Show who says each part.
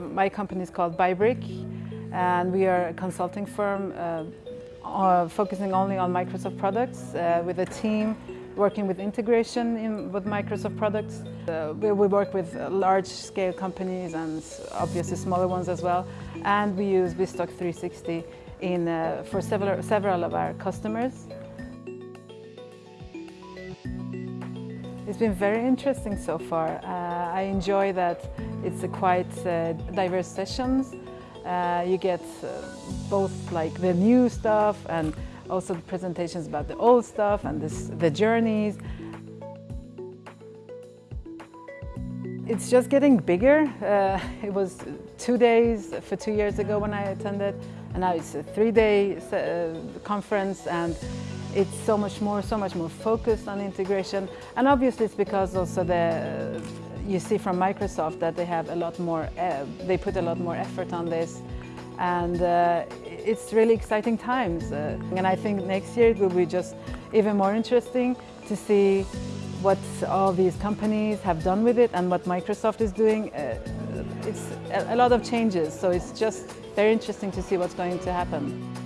Speaker 1: My company is called Bybrick and we are a consulting firm uh, uh, focusing only on Microsoft products uh, with a team working with integration in, with Microsoft products. Uh, we, we, work with large-scale companies and obviously smaller ones as well. And we use BizTalk 360 in, uh, for several, several of our customers. It's been very interesting so far. Uh, I enjoy that it's a quite uh, diverse sessions. Uh, you get uh, both like the new stuff and also the presentations about the old stuff and this, the journeys. It's just getting bigger. Uh, it was two days for two years ago when I attended and now it's a three-day uh, conference and it's so much more, so much more focused on integration. And obviously it's because also the, you see from Microsoft that they have a lot more, uh, they put a lot more effort on this. And uh, it's really exciting times. Uh, and I think next year it will be just even more interesting to see what all these companies have done with it and what Microsoft is doing. Uh, it's a lot of changes, so it's just very interesting to see what's going to happen.